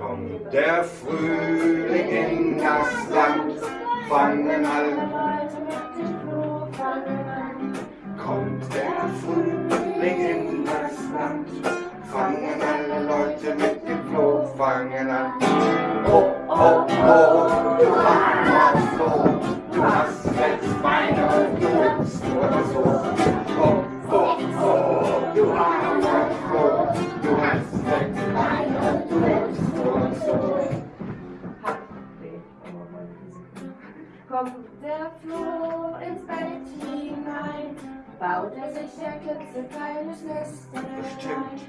Kommt der Frühling in das Land, fangen alle. Kommt der Frühling in das Land, fangen alle Leute mit dem Floh, fangen an. Oh, oh, oh, du armer Floh, du hast sechs Beine und du hüpfst nur so. Der Floh ins Bett hinein, baut er sich ein klitzekleines Nest Bestimmt.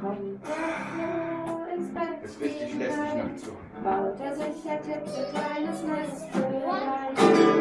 Kommt der Floh ins Bett Ist richtig lästig hinein, baut er sich ein klitzekleines Nest hinein.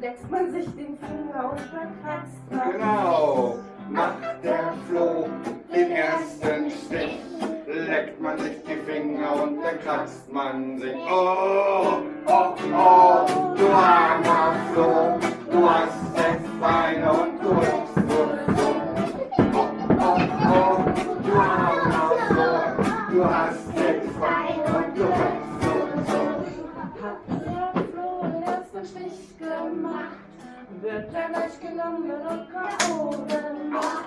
Lässt man sich den Finger und verkratzt man. Genau, macht der Floh den ersten Stich, leckt man sich die Finger und dann kratzt man sich. Oh, oh, oh, du armer Floh, du hast sechs Beine Wird er gleich genommen und K.O. gemacht.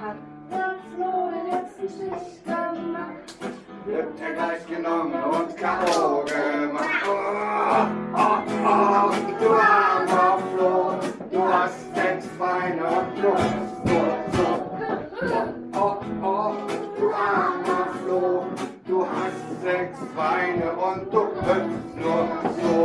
Hat der Flo den letzten Stich gemacht? Wird er gleich genommen und K.O. gemacht? Oh, oh, oh, du armer Flo, du hast sechs Beine und du Flo, Flo. Oh, oh, oh, du armer Flo, du hast sechs Beine und du hüpfst nur so.